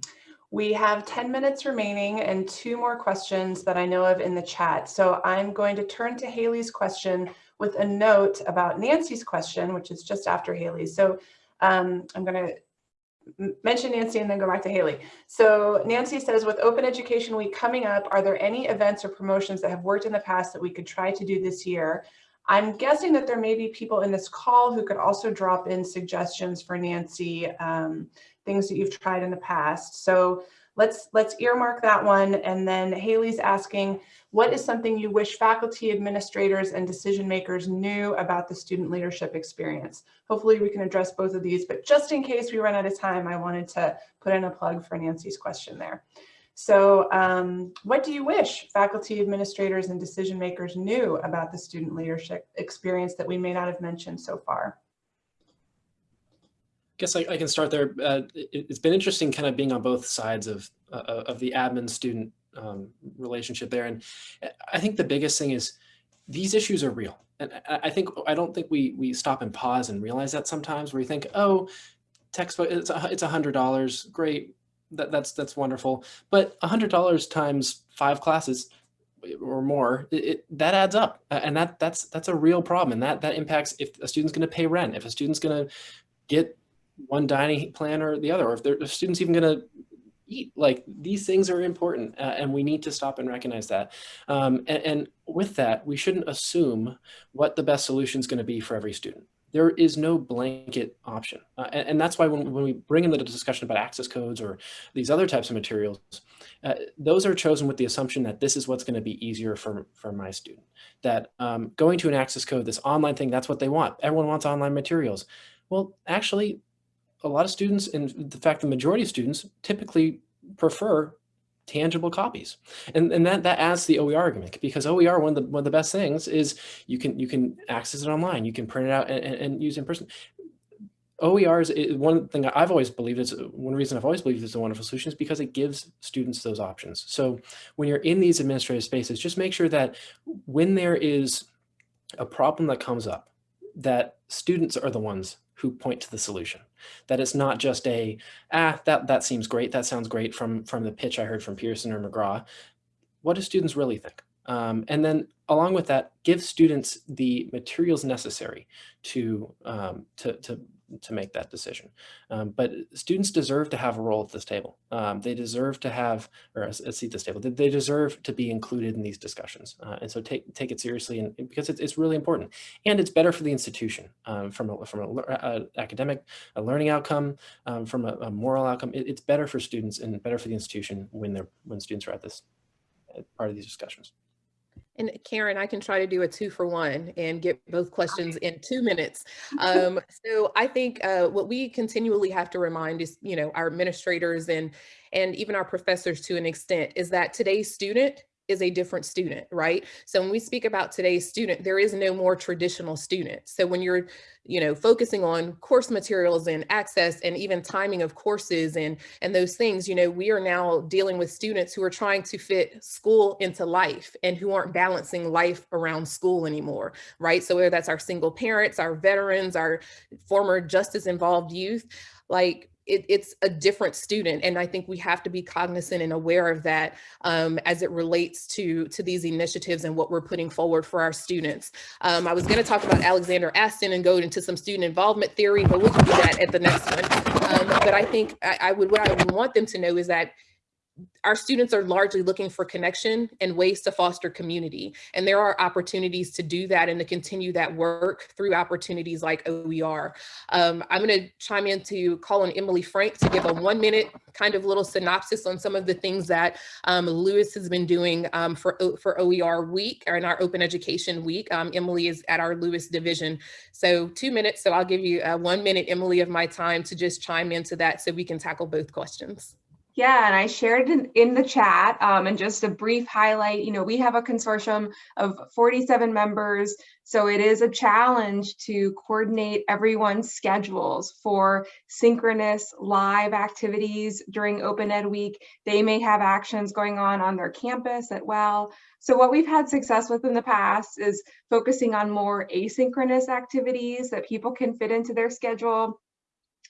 we have 10 minutes remaining and two more questions that I know of in the chat. So I'm going to turn to Haley's question with a note about Nancy's question, which is just after Haley's. So um, I'm going to mention Nancy and then go back to Haley. So Nancy says, with Open Education Week coming up, are there any events or promotions that have worked in the past that we could try to do this year? I'm guessing that there may be people in this call who could also drop in suggestions for Nancy, um, things that you've tried in the past. So let's let's earmark that one. And then Haley's asking, what is something you wish faculty, administrators, and decision makers knew about the student leadership experience? Hopefully we can address both of these, but just in case we run out of time, I wanted to put in a plug for Nancy's question there. So um, what do you wish faculty administrators and decision makers knew about the student leadership experience that we may not have mentioned so far? guess I, I can start there. Uh, it, has been interesting kind of being on both sides of, uh, of the admin student um, relationship there. And I think the biggest thing is these issues are real. And I, I think, I don't think we, we stop and pause and realize that sometimes where you think, oh, textbook, it's a, it's a hundred dollars. Great. That, that's, that's wonderful. But hundred dollars times five classes or more, it, it, that adds up. And that, that's, that's a real problem. And that, that impacts if a student's going to pay rent, if a student's going to get one dining plan or the other, or if the student's even going to eat. Like these things are important uh, and we need to stop and recognize that. Um, and, and with that, we shouldn't assume what the best solution is going to be for every student. There is no blanket option. Uh, and, and, that's why when, when we bring in the discussion about access codes or these other types of materials, uh, those are chosen with the assumption that this is what's going to be easier for, for my student. That um, going to an access code, this online thing, that's what they want. Everyone wants online materials. Well, actually, a lot of students, and in fact, the majority of students typically prefer tangible copies. And, and that, that adds the OER argument because OER, one of, the, one of the best things is you can, you can access it online, you can print it out and, and, and use in person. OER is one thing I've always believed is one reason I've always believed is a wonderful solution is because it gives students those options. So when you're in these administrative spaces, just make sure that when there is a problem that comes up, that students are the ones who point to the solution. That it's not just a, ah, that, that seems great. That sounds great from, from the pitch I heard from Pearson or McGraw. What do students really think? Um, and then along with that, give students the materials necessary to, um, to, to to make that decision. Um, but students deserve to have a role at this table. Um, they deserve to have, or a, a seat at this table. They deserve to be included in these discussions. Uh, and so take take it seriously, and because it's, it's really important, and it's better for the institution um, from a, from a, a, academic, a learning outcome, um, from a, a, moral outcome. It, it's better for students and better for the institution when they're when students are at this part of these discussions. And Karen, I can try to do a two for one and get both questions in two minutes. <laughs> Um, so I think uh, what we continually have to remind is, you know, our administrators and and even our professors to an extent is that today's student is a different student, right? So when we speak about today's student, there is no more traditional student. So when you're, you know, focusing on course materials and access and even timing of courses and, and those things, you know, we are now dealing with students who are trying to fit school into life and who aren't balancing life around school anymore, right? So whether that's our single parents, our veterans, our former justice involved youth, like it, it's a different student. And I think we have to be cognizant and aware of that um, as it relates to, to these initiatives and what we're putting forward for our students. Um, I was gonna talk about Alexander Astin and go into some student involvement theory, but we can do that at the next one. Um, but I think I, I would, what I would want them to know is that our students are largely looking for connection and ways to foster community. And there are opportunities to do that and to continue that work through opportunities like OER. Um, I'm gonna chime in to call on Emily Frank to give a one minute kind of little synopsis on some of the things that um, LOUIS has been doing um, for, for OER week or in our open education week. Um, Emily is at our LOUIS division. So two minutes, so I'll give you uh, one minute, Emily, of my time to just chime into that so we can tackle both questions. Yeah, and I shared in, in the chat um, and just a brief highlight, you know, we have a consortium of 47 members, so it is a challenge to coordinate everyone's schedules for synchronous live activities during Open Ed Week. They may have actions going on on their campus as well. So what we've had success with in the past is focusing on more asynchronous activities that people can fit into their schedule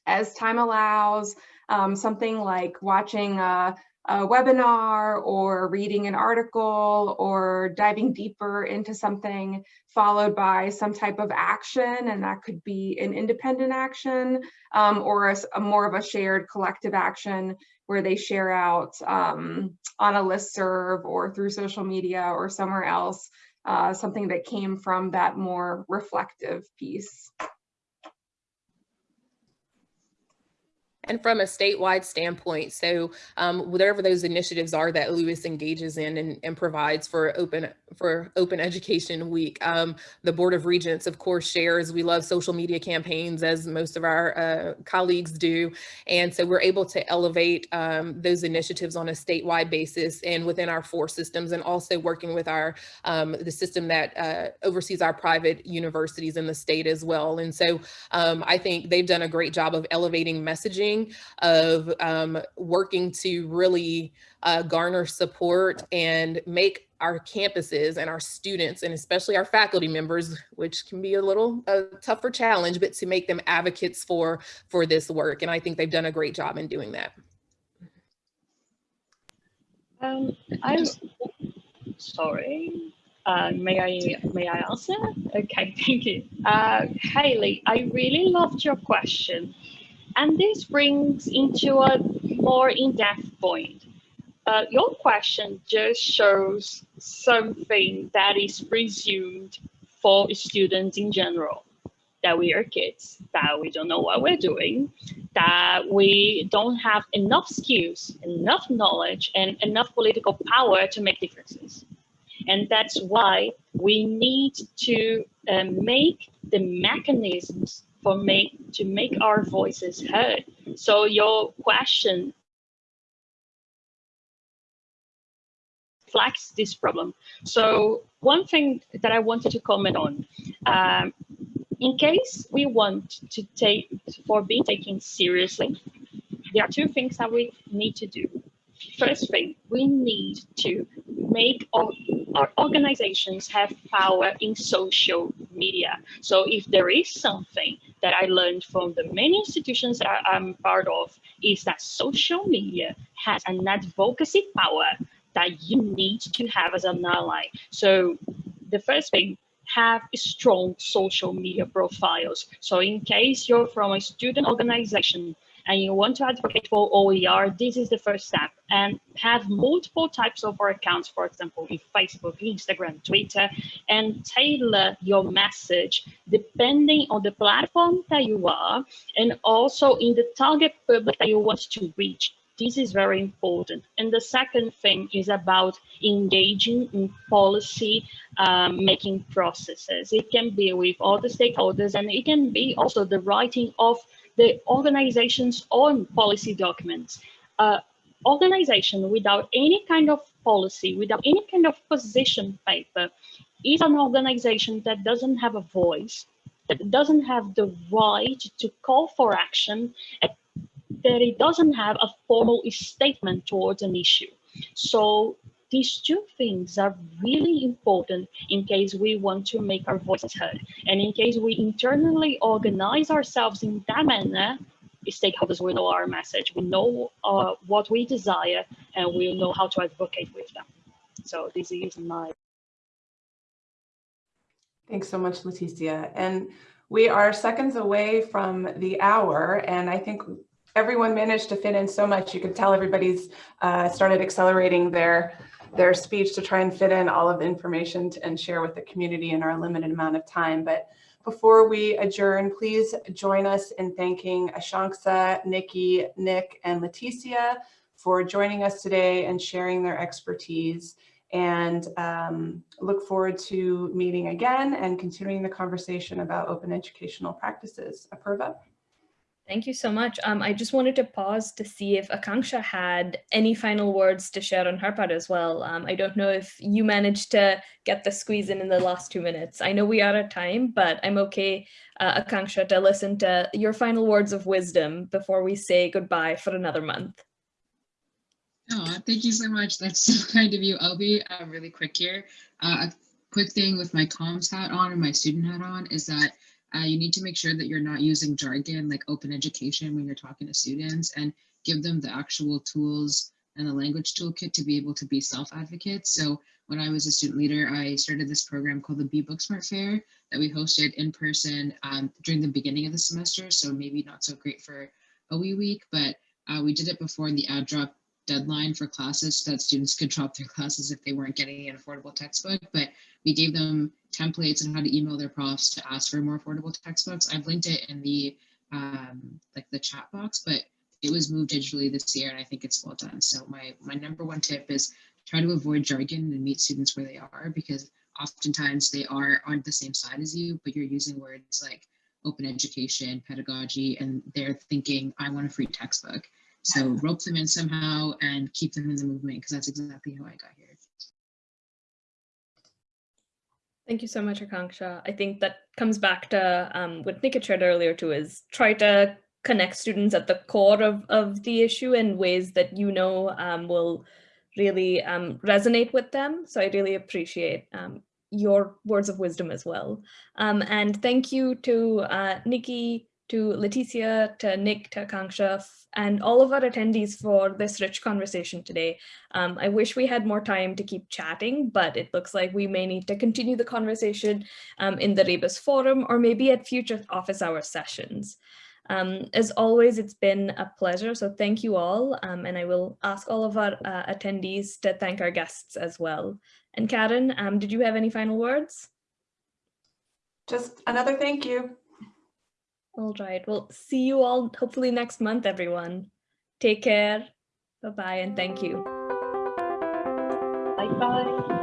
as time allows, um, something like watching a, a webinar or reading an article or diving deeper into something followed by some type of action and that could be an independent action um, or a, a, more of a shared collective action where they share out um, on a list serve or through social media or somewhere else uh, something that came from that more reflective piece. And from a statewide standpoint, so um, whatever those initiatives are that LOUIS engages in and, and provides for open for Open Education Week, um, the Board of Regents, of course, shares. We love social media campaigns, as most of our uh, colleagues do, and so we're able to elevate um, those initiatives on a statewide basis and within our four systems, and also working with our um, the system that uh, oversees our private universities in the state as well. And so um, I think they've done a great job of elevating messaging of um, working to really uh, garner support and make our campuses and our students and especially our faculty members, which can be a little a tougher challenge, but to make them advocates for for this work. And I think they've done a great job in doing that. Um, I'm sorry. Uh, may I may I answer? Okay, <laughs> thank you. Uh, Haley, I really loved your question, and this brings into a more in-depth point. Uh, your question just shows something that is presumed for students in general, that we are kids, that we don't know what we're doing, that we don't have enough skills, enough knowledge, and enough political power to make differences. And that's why we need to uh, make the mechanisms for make to make our voices heard. So your question flags this problem. So one thing that I wanted to comment on, um, in case we want to take for being taken seriously, there are two things that we need to do. First thing, we need to make our, our organizations have power in social media. So if there is something that I learned from the many institutions that I'm part of, is that social media has an advocacy power that you need to have as an ally. So the first thing, have strong social media profiles. So in case you're from a student organization and you want to advocate for OER, this is the first step. And have multiple types of accounts, for example, in Facebook, Instagram, Twitter, and tailor your message depending on the platform that you are and also in the target public that you want to reach. This is very important. And the second thing is about engaging in policy um, making processes. It can be with all the stakeholders and it can be also the writing of the organization's own policy documents. Uh, organization without any kind of policy, without any kind of position paper, is an organization that doesn't have a voice, that doesn't have the right to call for action, that it doesn't have a formal statement towards an issue. So these two things are really important in case we want to make our voices heard. And in case we internally organize ourselves in that manner, stakeholders will know our message, we know uh, what we desire, and we'll know how to advocate with them. So this is my. Thanks so much, Leticia. And we are seconds away from the hour, and I think everyone managed to fit in so much. You could tell everybody's uh, started accelerating their their speech to try and fit in all of the information to, and share with the community in our limited amount of time. But before we adjourn, please join us in thanking Akanksha, Nikki, Nick, and Leticia for joining us today and sharing their expertise and um, look forward to meeting again and continuing the conversation about open educational practices. Apurva? Thank you so much. Um, I just wanted to pause to see if Akanksha had any final words to share on her part as well. Um, I don't know if you managed to get the squeeze in in the last two minutes. I know we are at time, but I'm okay, uh, Akanksha, to listen to your final words of wisdom before we say goodbye for another month. Oh, thank you so much. That's <laughs> so kind of you. I'll be uh, really quick here. Uh, a quick thing with my comms hat on and my student hat on is that uh, you need to make sure that you're not using jargon like open education when you're talking to students and give them the actual tools and the language toolkit to be able to be self-advocates. So when I was a student leader, I started this program called the Be Booksmart Fair that we hosted in person um, during the beginning of the semester. So maybe not so great for OE week, but uh, we did it before the add drop deadline for classes so that students could <laughs> drop their classes if they weren't getting an affordable textbook. But we gave them templates and how to email their profs to ask for more affordable textbooks. I've linked it in the um, like the chat box, but it was moved digitally this year and I think it's well done. So my, my number one tip is try to avoid jargon and meet students where they are because oftentimes they are on the same side as you, but you're using words like open education, pedagogy, and they're thinking, I want a free textbook. So <laughs> rope them in somehow and keep them in the movement because that's exactly how I got here. Thank you so much, Akanksha. I think that comes back to um, what Nick had shared earlier too, is try to connect students at the core of, of the issue in ways that you know um, will really um, resonate with them. So I really appreciate um, your words of wisdom as well. Um, and thank you to uh, Nikki, to Leticia, to Nick, to Akanksha, and all of our attendees for this rich conversation today. Um, I wish we had more time to keep chatting, but it looks like we may need to continue the conversation um, in the Rebus forum or maybe at future office hour sessions. Um, as always, it's been a pleasure, so thank you all, um, and I will ask all of our uh, attendees to thank our guests as well. And Karen, um, did you have any final words? Just another thank you. All right, well, see you all hopefully next month, everyone. Take care. Bye-bye and thank you. Bye bye.